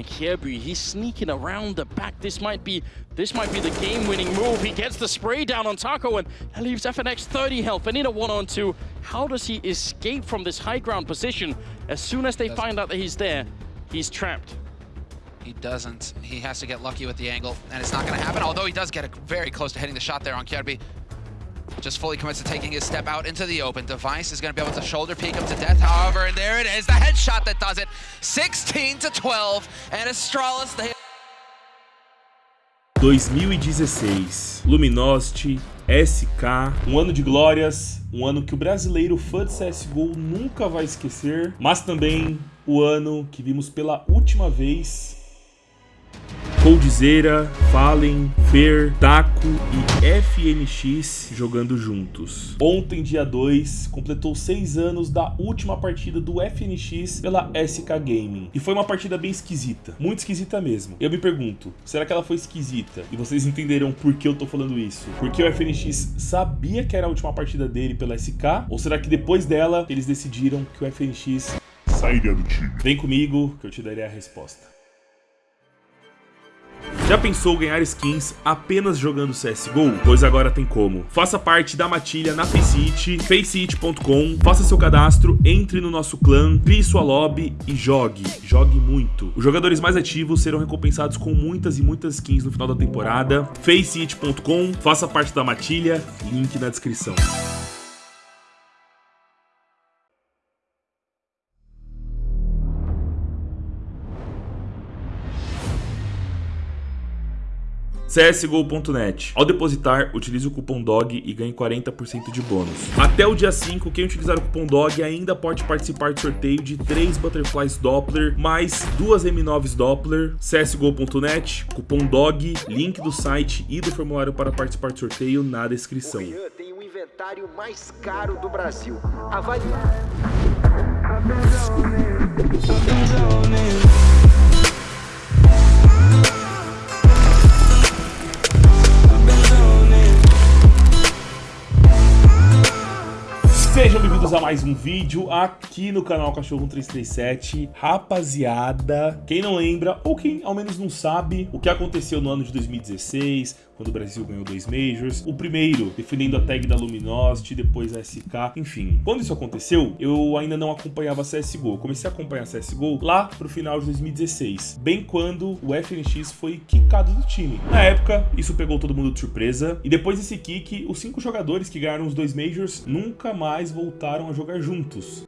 And he's sneaking around the back. This might be this might be the game-winning move. He gets the spray down on Taco, and that leaves FNX 30 health and in a one-on-two. How does he escape from this high ground position? As soon as they find out that he's there, he's trapped. He doesn't. He has to get lucky with the angle, and it's not going to happen, although he does get very close to hitting the shot there on Kjaerbye. Just fully commits to taking his step out into the open. Device is going to be able to shoulder peek him to death, however, and there it is, the headshot that does it. 16 to 12, and Astralis, the 2016, Luminosity, SK, um ano de glórias, um ano que o brasileiro fã de CSGO nunca vai esquecer, mas também o ano que vimos pela última vez Coldzera, Fallen, Fer, Taco e FNX jogando juntos. Ontem, dia 2, completou 6 anos da última partida do FNX pela SK Gaming. E foi uma partida bem esquisita, muito esquisita mesmo. Eu me pergunto, será que ela foi esquisita? E vocês entenderão por que eu tô falando isso. Porque o FNX sabia que era a última partida dele pela SK? Ou será que depois dela eles decidiram que o FNX sairia do time? Vem comigo que eu te darei a resposta. Já pensou ganhar skins apenas jogando CSGO? Pois agora tem como. Faça parte da matilha na Faceit, faceit.com, faça seu cadastro, entre no nosso clã, crie sua lobby e jogue. Jogue muito. Os jogadores mais ativos serão recompensados com muitas e muitas skins no final da temporada. faceit.com, faça parte da matilha, link na descrição. CSGO.net. Ao depositar, utilize o cupom DOG e ganhe 40% de bônus. Até o dia 5, quem utilizar o cupom DOG ainda pode participar do sorteio de 3 Butterflies Doppler, mais 2 M9s Doppler, CSGO.net, cupom DOG, link do site e do formulário para participar do sorteio na descrição. O tem o inventário mais caro do Brasil. Avalie. Mais um vídeo aqui no canal Cachorro 337. Rapaziada, quem não lembra ou quem ao menos não sabe o que aconteceu no ano de 2016, quando o Brasil ganhou dois Majors. O primeiro, defendendo a tag da Luminosity, depois a SK, enfim. Quando isso aconteceu, eu ainda não acompanhava CSGO. comecei a acompanhar CSGO lá pro final de 2016, bem quando o FNX foi quicado do time. Na época, isso pegou todo mundo de surpresa, e depois desse kick, os cinco jogadores que ganharam os dois Majors nunca mais voltaram a jogar juntos.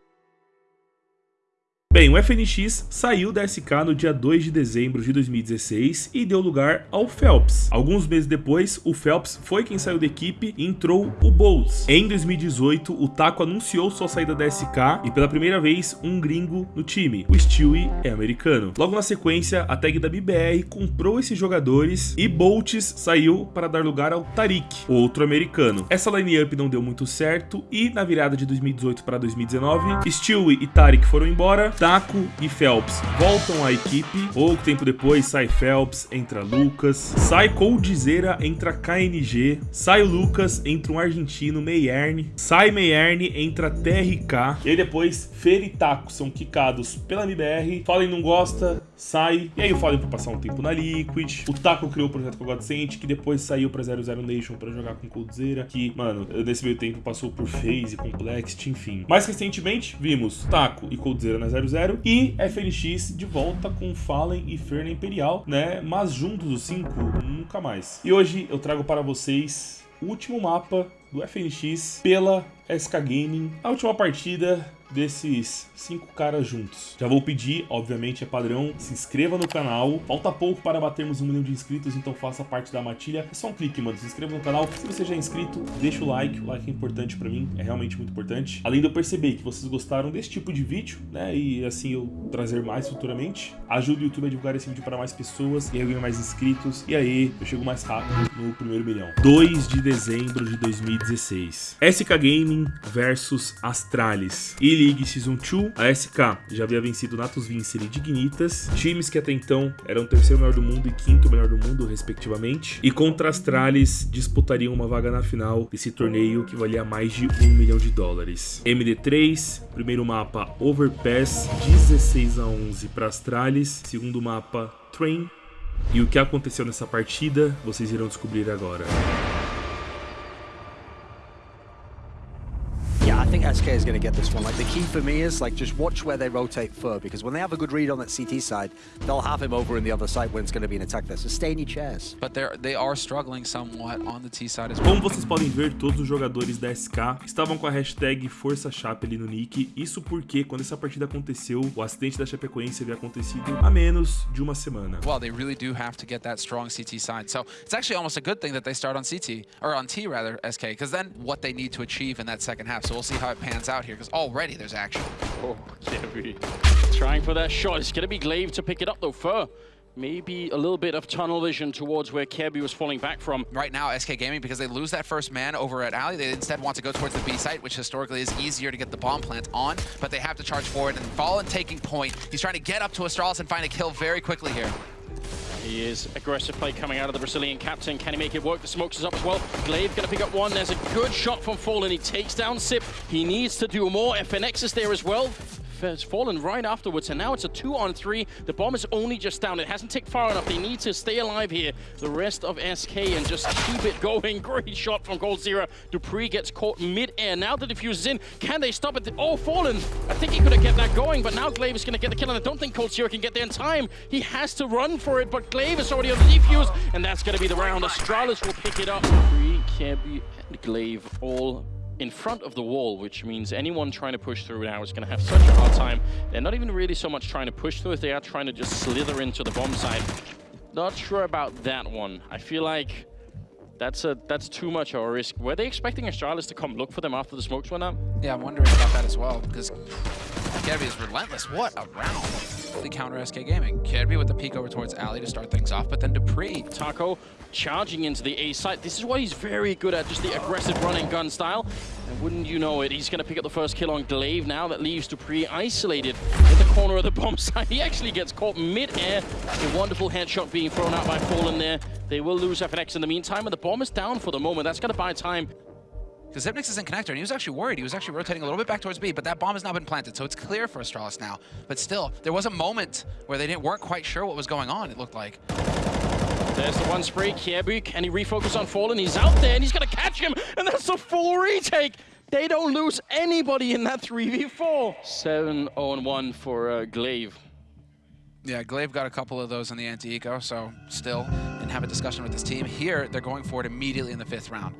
Bem, o FNX saiu da SK no dia 2 de dezembro de 2016 e deu lugar ao Phelps. Alguns meses depois, o Phelps foi quem saiu da equipe e entrou o Bowles. Em 2018, o Taco anunciou sua saída da SK e pela primeira vez um gringo no time. O Stewie é americano. Logo na sequência, a tag da BBR comprou esses jogadores e Bolts saiu para dar lugar ao Tarik, outro americano. Essa line-up não deu muito certo e na virada de 2018 para 2019, Stewie e Tarik foram embora Taco e Phelps voltam à equipe. Pouco tempo depois sai Phelps, entra Lucas. Sai Coldzera, entra KNG. Sai Lucas, entra um argentino, Meierne. Sai Meierne, entra TRK. E aí depois Fer e Taco são quicados pela MBR. Fallen não gosta, sai. E aí o Fallen foi passar um tempo na Liquid. O Taco criou o projeto com o Godsent, que depois saiu pra 00 Nation pra jogar com Coldzera. Que, mano, nesse meio tempo passou por FaZe, Complexity, enfim. Mais recentemente, vimos Taco e Coldzera na 00 e FNX de volta com Fallen e Ferna Imperial, né? Mas juntos os cinco, nunca mais. E hoje eu trago para vocês o último mapa do FNX pela SK Gaming. A última partida desses cinco caras juntos. Já vou pedir, obviamente é padrão, se inscreva no canal. Falta pouco para batermos um milhão de inscritos, então faça parte da matilha. É só um clique, mano. Se inscreva no canal. Se você já é inscrito, deixa o like. O like é importante para mim, é realmente muito importante. Além de eu perceber que vocês gostaram desse tipo de vídeo, né, e assim eu trazer mais futuramente, ajude o YouTube a divulgar esse vídeo para mais pessoas e eu ganho mais inscritos. E aí, eu chego mais rápido no primeiro milhão. 2 de dezembro de 2016. SK Gaming versus Astralis. Ilha K-League Season 2, a SK já havia vencido Natus Vincere e Dignitas, times que até então eram terceiro melhor do mundo e quinto melhor do mundo, respectivamente, e contra as Astralis disputariam uma vaga na final desse torneio que valia mais de um milhão de dólares. MD3, primeiro mapa Overpass, 16 a 11 para Astralis, segundo mapa Train, e o que aconteceu nessa partida vocês irão descobrir agora. Think SK is going to get this one. Like, the key for me is, like, just watch where they rotate Fer, because when they have a good read on that CT side, they'll have him over in the other side when it's going to be an attack there. So stay in your chairs. But they're, they are struggling somewhat on the T side as well. Como vocês podem ver, todos os jogadores da SK estavam com a hashtag Força Chape ali no nick. Isso porque, quando essa partida aconteceu, o acidente da Chapecoense havia acontecido há menos de uma semana. Well, they really do have to get that strong CT side. So it's actually almost a good thing that they start on CT, or on T rather, SK, because then what they need to achieve in that second half. So we'll see how it pans out here, because already there's action. Oh, Kjaerbye. Trying for that shot. It's going to be Glaive to pick it up, though. Fer, maybe a little bit of tunnel vision towards where Kjaerbye was falling back from. Right now, SK Gaming, because they lose that first man over at Alley, they instead want to go towards the B site, which historically is easier to get the bomb plant on, but they have to charge forward and Fallen taking point. He's trying to get up to Astralis and find a kill very quickly here. He is aggressive play coming out of the Brazilian captain. Can he make it work? The smokes is up as well. Glaive gonna pick up one. There's a good shot from Fallen. He takes down Sip. He needs to do more. FNX is there as well. Has fallen right afterwards, and now it's a two on three. The bomb is only just down. It hasn't ticked far enough. They need to stay alive here. The rest of SK and just keep it going. Great shot from Gold Zero. dupreeh gets caught mid-air. Now the diffuse is in. Can they stop it? Oh, Fallen. I think he could have kept that going, but now Glaive is going to get the kill, and I don't think coldzera can get there in time. He has to run for it, but Glaive is already on the defuse, and that's going to be the round. Astralis will pick it up. dupreeh, Kjaerbye, and Glaive all in front of the wall, which means anyone trying to push through now is going to have such a hard time. They're not even really so much trying to push through they are trying to just slither into the bomb site. Not sure about that one. I feel like that's a that's too much of a risk. Were they expecting Astralis to come look for them after the smokes went up? Yeah, I'm wondering about that as well, because Kjaerbye is relentless. What a round. The counter SK Gaming. Kjaerbye with the peek over towards Alley to start things off, but then dupreeh. Taco charging into the A site. This is what he's very good at, just the aggressive running gun style. And wouldn't you know it, he's going to pick up the first kill on Glaive now. That leaves dupreeh isolated in the corner of the bomb site. He actually gets caught mid-air. A wonderful headshot being thrown out by Fallen there. They will lose FNX in the meantime, and the bomb is down for the moment. That's going to buy time. Because Xyp9x is in connector, and he was actually worried. He was actually rotating a little bit back towards B, but that bomb has now been planted, so it's clear for Astralis now. But still, there was a moment where they didn't weren't quite sure what was going on, it looked like. There's the one spray, Kjaerbye. Can he refocus on Fallen? He's out there, and he's going to catch him, and that's a full retake. They don't lose anybody in that 3v4. 7-0-1 for uh, Glaive. Yeah, Glaive got a couple of those in the anti-eco, so still didn't have a discussion with his team. Here, they're going for it immediately in the fifth round.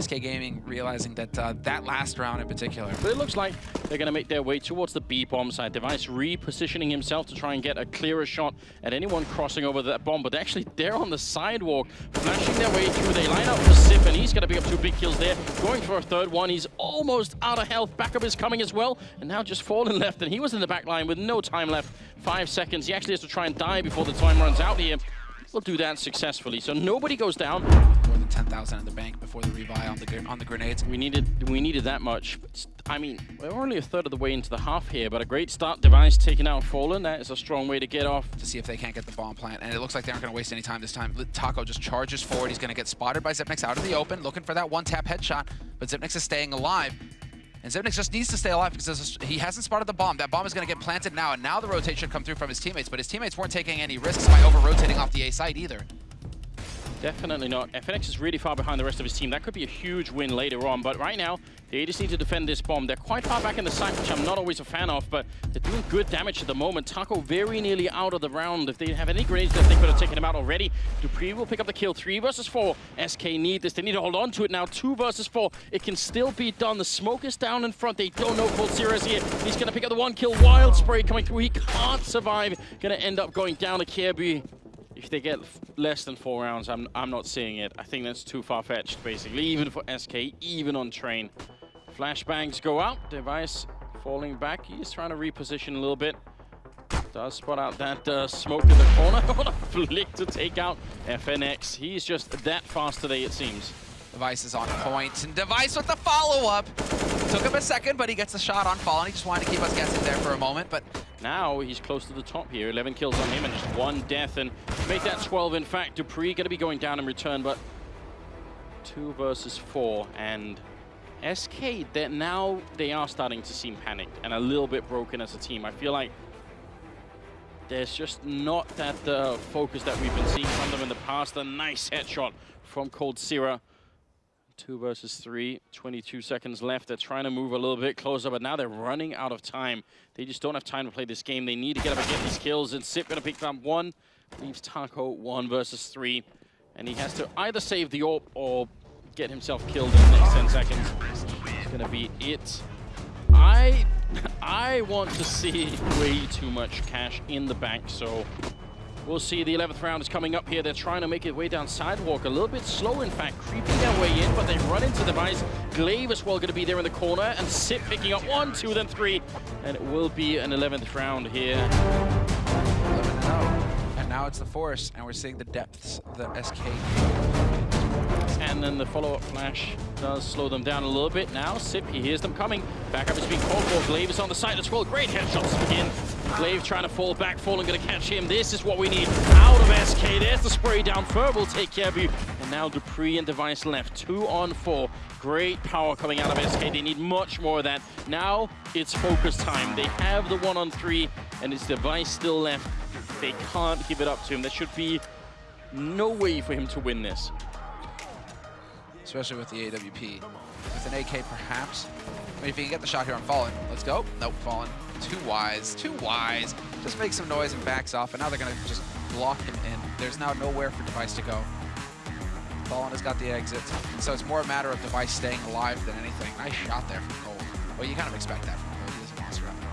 SK Gaming realizing that uh, that last round in particular. But it looks like they're going to make their way towards the B bomb side. Device repositioning himself to try and get a clearer shot at anyone crossing over that bomb. But actually, they're on the sidewalk, flashing their way through. They line up for Sip, and he's going to pick up two big kills there. Going for a third one. He's almost out of health. Backup is coming as well. And now just Fallen left, and he was in the back line with no time left. Five seconds. He actually has to try and die before the time runs out here. We'll do that successfully. So nobody goes down. More than 10,000 in the bank before the revive on the on the grenades. We needed we needed that much. I mean, we're only a third of the way into the half here, but a great start. Device taking out Fallen. That is a strong way to get off. To see if they can't get the bomb plant. And it looks like they aren't going to waste any time this time. Taco just charges forward. He's going to get spotted by Xyp9x out of the open, looking for that one-tap headshot. But Xyp9x is staying alive. And just needs to stay alive because he hasn't spotted the bomb. That bomb is going to get planted now, and now the rotate should come through from his teammates, but his teammates weren't taking any risks by over-rotating off the A side either. Definitely not. FNX is really far behind the rest of his team. That could be a huge win later on, but right now, they just need to defend this bomb. They're quite far back in the site, which I'm not always a fan of, but they're doing good damage at the moment. Taco very nearly out of the round. If they have any grenades they could have taken him out already. dupreeh will pick up the kill. Three versus four. SK need this. They need to hold on to it now. Two versus four. It can still be done. The smoke is down in front. They don't know coldzera is here. He's going to pick up the one kill. Wild Spray coming through. He can't survive. Going to end up going down to Kjaerbye. If they get less than four rounds, I'm, I'm not seeing it. I think that's too far-fetched, basically, even for SK, even on train. Flashbangs go out. Device falling back. He's trying to reposition a little bit. Does spot out that uh, smoke in the corner. what a flick to take out FNX. He's just that fast today, it seems. Device is on point, and Device with the follow-up. took him a second, but he gets the shot on Fallen. He just wanted to keep us guessing there for a moment, but Now he's close to the top here. 11 kills on him and just one death. And make that 12, in fact, dupreeh going to be going down in return, but two versus four. And SK, that now they are starting to seem panicked and a little bit broken as a team. I feel like there's just not that uh, focus that we've been seeing from them in the past. A nice headshot from coldzera. Two versus three, 22 seconds left. They're trying to move a little bit closer, but now they're running out of time. They just don't have time to play this game. They need to get up and get these kills, and Sip gonna pick up one. Leaves Taco one versus three. And he has to either save the AWP or get himself killed in the next 10 seconds. It's gonna be it. I I want to see way too much cash in the bank, so we'll see. The 11th round is coming up here. They're trying to make it way down sidewalk, a little bit slow, in fact, creeping their way in, but they run into Device. Glaive as well going to be there in the corner, and Sip picking up one, two, then three, and it will be an 11th round here. and now it's the Force, and we're seeing the depths of the SK. And then the follow-up flash does slow them down a little bit. Now, Sip, he hears them coming. Back Backup is being called for. Glaive is on the side as well. Great headshots again. Glaive trying to fall back. Fallen to catch him. This is what we need out of SK. There's the spray down. Fer will take care of you. And now Dupree and Device left. Two on four. Great power coming out of SK. They need much more of that. Now it's focus time. They have the one on three, and it's Device still left. They can't give it up to him. There should be no way for him to win this. especially with the AWP. With an AK, perhaps. I mean, if he can get the shot here on Fallen, let's go. Nope, Fallen. Too wise, too wise. Just makes some noise and backs off, and now they're going to just block him in. There's now nowhere for Device to go. Fallen has got the exit, and so it's more a matter of Device staying alive than anything. Nice shot there from Cold. Well, you kind of expect that from Cold. He is a monster after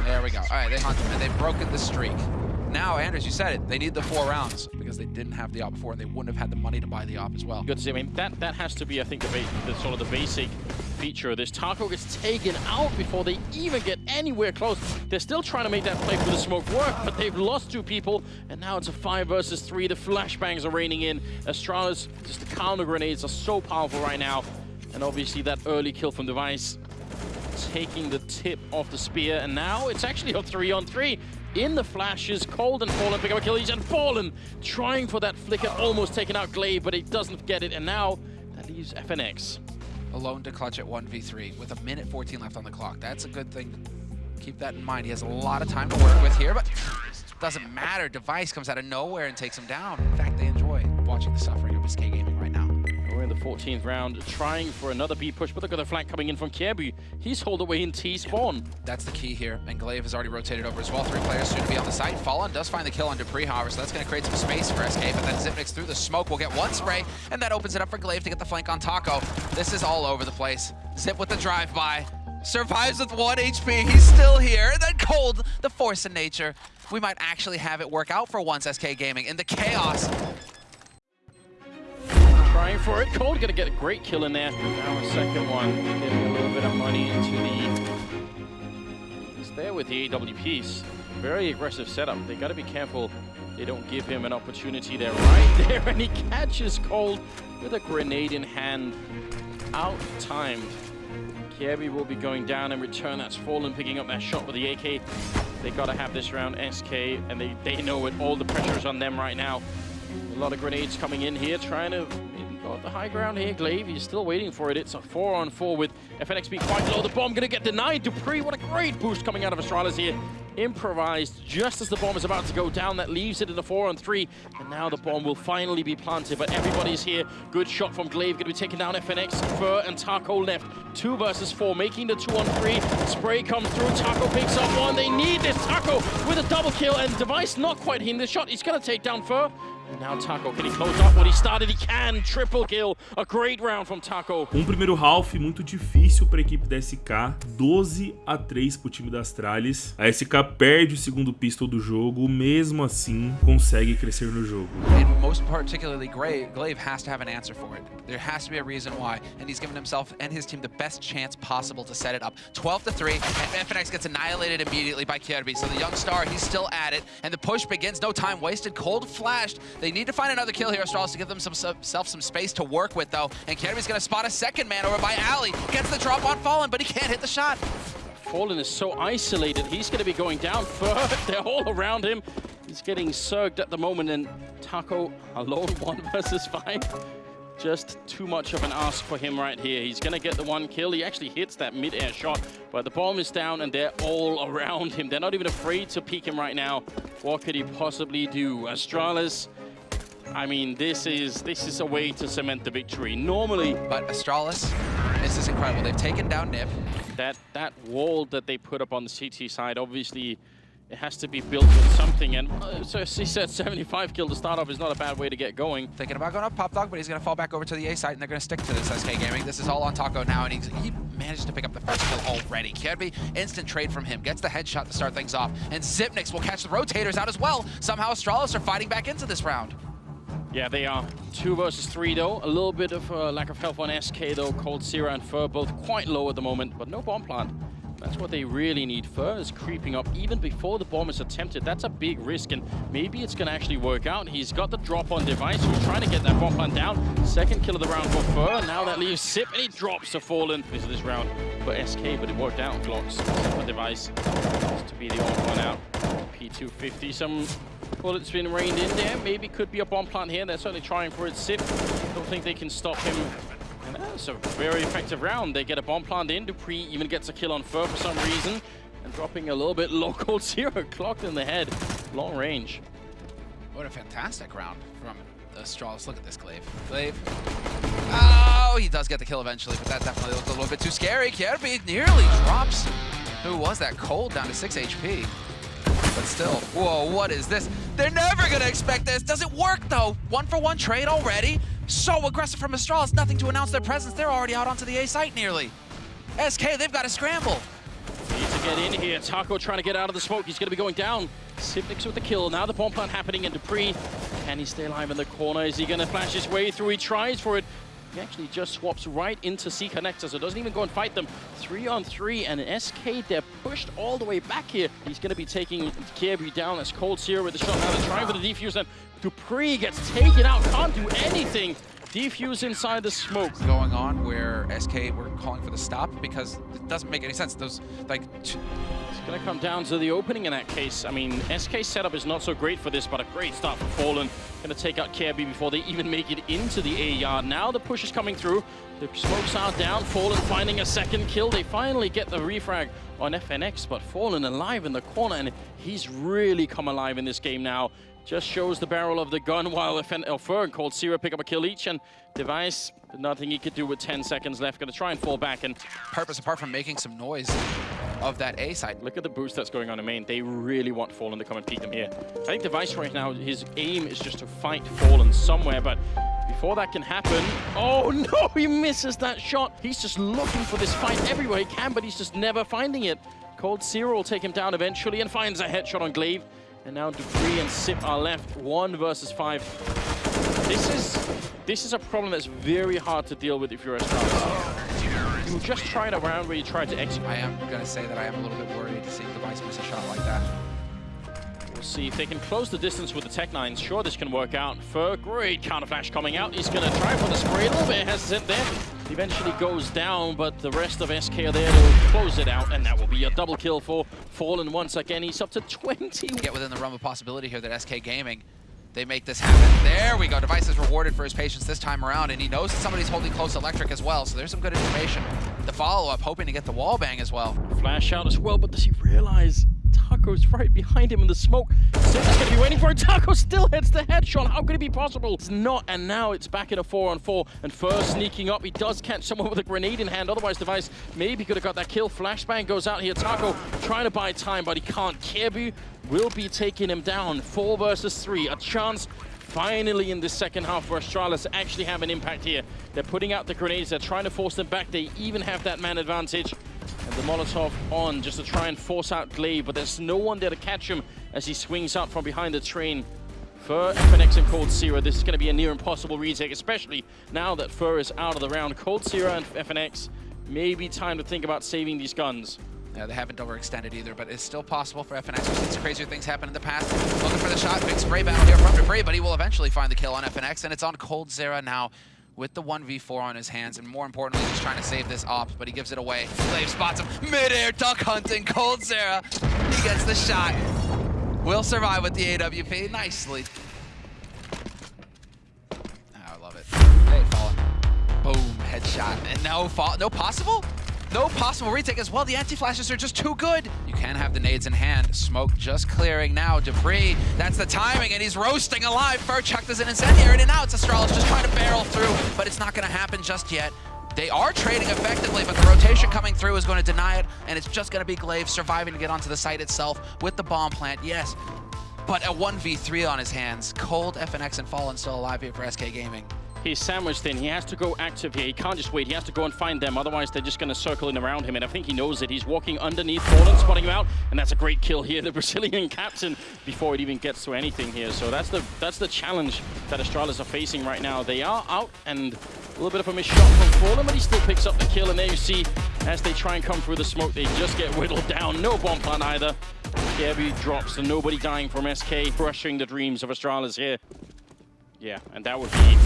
all. There we go. All right, they hunt him, and they've broken the streak. Now, Anders, you said it. They need the four rounds because they didn't have the op before, and they wouldn't have had the money to buy the op as well. Good to see. I mean, that, that has to be, I think, the, the sort of the basic feature of this. Taco gets taken out before they even get anywhere close. They're still trying to make that play for the smoke work, but they've lost two people, and now it's a five versus three. The flashbangs are raining in. Astralis, just the counter grenades are so powerful right now. And obviously that early kill from Device taking the tip off the spear, and now it's actually a three on three. In the flashes, Cold and Fallen pick up Achilles, and Fallen trying for that flicker, almost taking out Glaive, but he doesn't get it, and now that leaves FNX. alone to clutch at 1v3 with a minute 14 left on the clock. That's a good thing. Keep that in mind. He has a lot of time to work with here, but doesn't matter. Device comes out of nowhere and takes him down. In fact, they enjoy watching the suffering of SK Gaming in the 14th round, trying for another B push, but look at the flank coming in from Kjaerbye. He's hauled away in T-spawn. That's the key here, and Glaive has already rotated over as well. Three players soon to be on the site. Fallen does find the kill on dupreeh, however, so that's going to create some space for SK, but then Xyp9x through the smoke will get one spray, and that opens it up for Glaive to get the flank on Taco. This is all over the place. Zip with the drive-by. Survives with one HP. He's still here. And then Cold, the force in nature. We might actually have it work out for once, SK Gaming. In the chaos, Trying for it. Cold gonna get a great kill in there. Now a second one. Getting a little bit of money into the... He's there with the AW. Very aggressive setup. They gotta be careful they don't give him an opportunity there right there. And he catches Cold with a grenade in hand. Out-timed. Kjaerbye will be going down in return. That's Fallen picking up that shot with the AK. They gotta have this round SK, and they, they know it. All the pressure is on them right now. A lot of grenades coming in here, trying to maybe go the high ground here. Glaive, he's still waiting for it. It's a four on four with FNX being quite low. The bomb gonna get denied. dupreeh, what a great boost coming out of Astralis here. Improvised just as the bomb is about to go down. That leaves it in a four on three. And now the bomb will finally be planted, but everybody's here. Good shot from Glaive, gonna be taking down FNX. Fer and Taco left. Two versus four, making the two on three. Spray comes through, Taco picks up one. They need this. Taco with a double kill, and Device not quite hitting the shot. He's gonna take down Fer. And now Taco, can he close off what he started? He can. Triple kill. A great round from Taco. Um primeiro half muito difícil para a equipe da SK, 12 a 3 para o time da Astralis. A SK perde o segundo pistol do jogo, mesmo assim consegue crescer no jogo. and most particularly Glaive, Glaive has to have an answer for it. There has to be a reason why, and he's given himself and his team the best chance possible to set it up. 12 to 3, and FNX gets annihilated immediately by Kirby. So the young star, he's still at it, and the push begins. No time wasted. Cold flashed, They need to find another kill here, Astralis, to give themselves some space to work with, though. And Kjaerbye's going to spot a second man over by Ali. Gets the drop on Fallen, but he can't hit the shot. Fallen is so isolated. He's going to be going down first. They're all around him. He's getting surged at the moment, and Taco alone, one versus five. Just too much of an ask for him right here. He's going to get the one kill. He actually hits that mid-air shot, but the bomb is down, and they're all around him. They're not even afraid to peek him right now. What could he possibly do? Astralis I mean, this is this is a way to cement the victory. Normally, but Astralis, this is incredible. They've taken down Nip. That that wall that they put up on the CT side, obviously, it has to be built with something. And uh, so he said 75 kill to start off is not a bad way to get going. Thinking about going up Pop Dog, but he's going to fall back over to the A side, and they're going to stick to this SK Gaming. This is all on Taco now, and he's, he managed to pick up the first kill already. Kjaerbye, instant trade from him, gets the headshot to start things off, and Xyp9x will catch the rotators out as well. Somehow Astralis are fighting back into this round. Yeah, they are. Two versus three, though. A little bit of uh, lack of health on SK, though. coldzera and Fer both quite low at the moment, but no bomb plant. That's what they really need. Fer is creeping up even before the bomb is attempted. That's a big risk, and maybe it's going to actually work out. He's got the drop on Device, who's trying to get that bomb plant down. Second kill of the round for Fer. Now that leaves Sip, and he drops to Fallen. This is this round for SK, but it worked out. Glocks for Device to be the only one out. P250, some bullets been rained in there. Maybe could be a bomb plant here. They're certainly trying for it. Sip, don't think they can stop him. And that's a very effective round. They get a bomb plant in. dupreeh even gets a kill on Fer for some reason. And dropping a little bit low zero. clocked in the head. Long range. What a fantastic round from Astralis. Look at this Glaive. Glaive. Oh, he does get the kill eventually, but that definitely looked a little bit too scary. Kjaerbye nearly drops. Who was that? Cold down to 6 HP. But still, whoa, what is this? They're never gonna expect this. Does it work though? One for one trade already? So aggressive from Astralis, nothing to announce their presence. They're already out onto the A site nearly. SK, they've got to scramble. Need to get in here. Taco trying to get out of the smoke. He's going to be going down. Xyp9x with the kill. Now the bomb plant happening, in dupreeh. can he stay alive in the corner? Is he going to flash his way through? He tries for it. He actually just swaps right into C Connector, so doesn't even go and fight them. Three on three, and SK, they're pushed all the way back here. He's going to be taking Kjaerbye down as coldzera with the shot. Now they're trying for the defuse, and dupreeh gets taken out, can't do anything. Defuse inside the smoke. Going on where SK were calling for the stop because it doesn't make any sense. Those, like... It's going to come down to the opening in that case. I mean, SK setup is not so great for this, but a great start for Fallen. Going to take out Kjaerbye before they even make it into the A yard. Now the push is coming through. The smokes are down. Fallen finding a second kill. They finally get the refrag on FNX, but Fallen alive in the corner, and he's really come alive in this game now. Just shows the barrel of the gun while Fer and coldzera pick up a kill each, and Device, nothing he could do with 10 seconds left. Going to try and fall back, and... Purpose, apart from making some noise of that A side. Look at the boost that's going on in main. They really want Fallen to come and peek them here. I think Device right now, his aim is just to fight Fallen somewhere, but before that can happen... Oh, no! He misses that shot! He's just looking for this fight everywhere he can, but he's just never finding it. coldzera will take him down eventually and finds a headshot on Glaive. And now dupreeh and Sip are left, one versus five. This is this is a problem that's very hard to deal with if you're a Astralis. You just try it around where you try to execute. I am going to say that I am a little bit worried to see Device miss a shot like that. We'll see if they can close the distance with the Tech 9. Sure, this can work out. For great counter flash coming out. He's going to try for the spray. A little bit hesitant there. Eventually goes down, but the rest of SK are there to close it out, and that will be a double kill for Fallen once again. He's up to 20. Get within the realm of possibility here that SK Gaming they make this happen. There we go. Device is rewarded for his patience this time around, and he knows that somebody's holding close electric as well, so there's some good information. The follow-up, hoping to get the wall bang as well. Flash out as well, but does he realize Taco's right behind him in the smoke. Xyp9x's gonna be waiting for it. Taco still hits the headshot. How could it be possible? It's not, and now it's back in a four on four. And first sneaking up, he does catch someone with a grenade in hand. Otherwise, Device maybe could have got that kill. Flashbang goes out here. Taco trying to buy time, but he can't. Kjaerbye will be taking him down. Four versus three. A chance finally in the second half for Astralis actually have an impact here. They're putting out the grenades, they're trying to force them back, they even have that man advantage. And the Molotov on just to try and force out Glaive, but there's no one there to catch him as he swings out from behind the train. For FNX and coldzera, this is going to be a near impossible retake, especially now that Fer is out of the round. Cold coldzera and FNX, maybe time to think about saving these guns. Yeah, they haven't overextended either, but it's still possible for FNX. Some crazier things happen in the past. Looking for the shot, big spray battle here from dupreeh, but he will eventually find the kill on FNX, and it's on Coldzera now with the 1v4 on his hands, and more importantly, he's trying to save this op, but he gives it away. Glaive spots him, mid-air duck hunting, Coldzera. He gets the shot. Will survive with the AWP nicely. Oh, I love it. Hey, fallen. Boom, headshot. And no fall, no possible? No possible retake as well. The anti-flashes are just too good. You can have the nades in hand. Smoke just clearing now. dupreeh, that's the timing, and he's roasting alive. Furchuck does an incendiary and now it's Astralis just trying to barrel through, but it's not going to happen just yet. They are trading effectively, but the rotation coming through is going to deny it, and it's just going to be Glaive surviving to get onto the site itself with the bomb plant, yes. But a 1v3 on his hands. Cold, FNX, and Fallen still alive here for SK Gaming. He's sandwiched in. He has to go active here. He can't just wait. He has to go and find them. Otherwise, they're just going to circle in around him. And I think he knows it. He's walking underneath Fallen, spotting him out. And that's a great kill here. The Brazilian captain before it even gets to anything here. So that's the that's the challenge that Astralis are facing right now. They are out and a little bit of a miss shot from Fallen, but he still picks up the kill. And there you see, as they try and come through the smoke, they just get whittled down. No bomb plan either. Kjaerbye drops and nobody dying from SK, crushing the dreams of Astralis here. Yeah, and that would be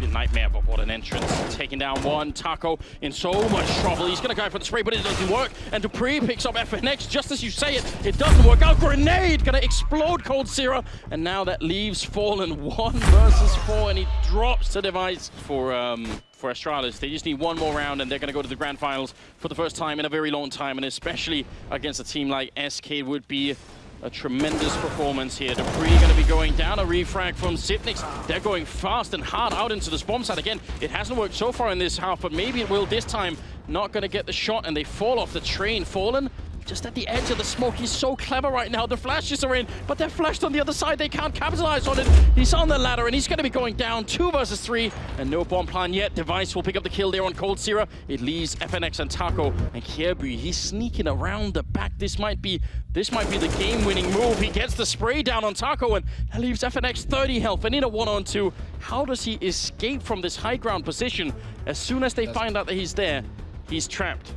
a nightmare, but what an entrance. Taking down one, Taco in so much trouble. He's gonna go for the spray, but it doesn't work. And dupreeh picks up FNX just as you say it. It doesn't work out. Grenade gonna explode Coldzera. And now that leaves Fallen one versus four, and he drops the device for um, for Astralis. They just need one more round and they're going to go to the grand finals for the first time in a very long time. And especially against a team like SK would be a tremendous performance here. dupreeh going to be going down. A refrag from Xyp9x. They're going fast and hard out into the bomb site. Again, it hasn't worked so far in this half, but maybe it will this time. Not going to get the shot, and they fall off the train. Fallen just at the edge of the smoke. He's so clever right now. The flashes are in, but they're flashed on the other side. They can't capitalize on it. He's on the ladder, and he's going to be going down two versus three, and no bomb plan yet. Device will pick up the kill there on Coldzera. It leaves FNX and Taco, and Kjaerbye, he's sneaking around the back. This might be this might be the game-winning move. He gets the spray down on Taco, and that leaves FNX 30 health, and in a one-on-two. How does he escape from this high ground position? As soon as they find out that he's there, he's trapped.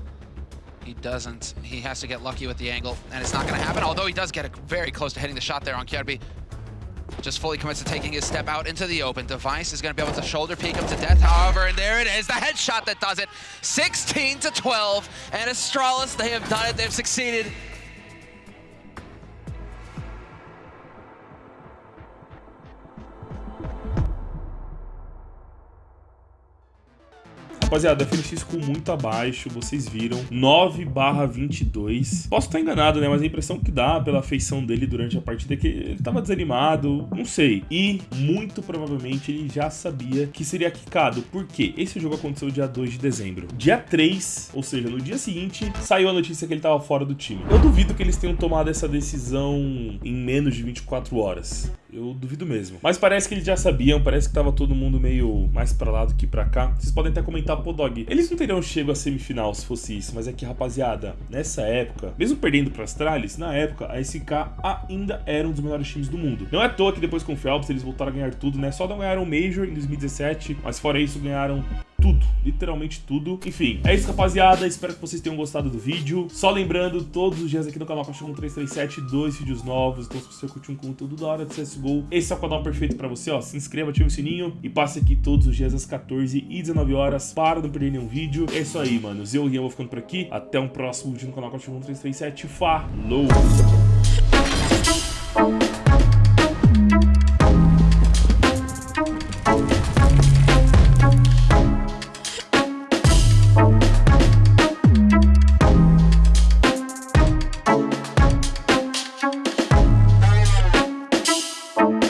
He doesn't. He has to get lucky with the angle, and it's not going to happen, although he does get a, very close to hitting the shot there on Kjaerbye. Just fully commits to taking his step out into the open. Device is going to be able to shoulder peek him to death, however, and there it is, the headshot that does it. 16 to 12, and Astralis, they have done it, they've succeeded. Rapaziada, FNX com muito abaixo, vocês viram, 9 barra 22. Posso estar enganado, né, mas a impressão que dá pela feição dele durante a partida é que ele tava desanimado, não sei. E, muito provavelmente, ele já sabia que seria quicado, porque esse jogo aconteceu dia 2 de dezembro. Dia 3, ou seja, no dia seguinte, saiu a notícia que ele tava fora do time. Eu duvido que eles tenham tomado essa decisão em menos de 24 horas. Eu duvido mesmo. Mas parece que eles já sabiam, parece que tava todo mundo meio mais pra lá do que pra cá. Vocês podem até comentar, pô, Dog, eles não teriam chego à semifinal se fosse isso, mas é que, rapaziada, nessa época, mesmo perdendo pra Astralis, na época, a SK ainda era um dos melhores times do mundo. Não é à toa que depois com o Phelps eles voltaram a ganhar tudo, né? Só não ganharam o Major em 2017, mas fora isso ganharam tudo, literalmente tudo. Enfim, é isso, rapaziada. Espero que vocês tenham gostado do vídeo. Só lembrando, todos os dias aqui no canal Caixa 337, dois vídeos novos. Então, se você curtiu um conteúdo da hora de CSGO, esse é o canal perfeito pra você, ó. Se inscreva, ative o sininho e passe aqui todos os dias às 14 e 19 horas para não perder nenhum vídeo. É isso aí, manos. Eu, Rian, vou ficando por aqui. Até um próximo vídeo no canal Caixa 337. Falou!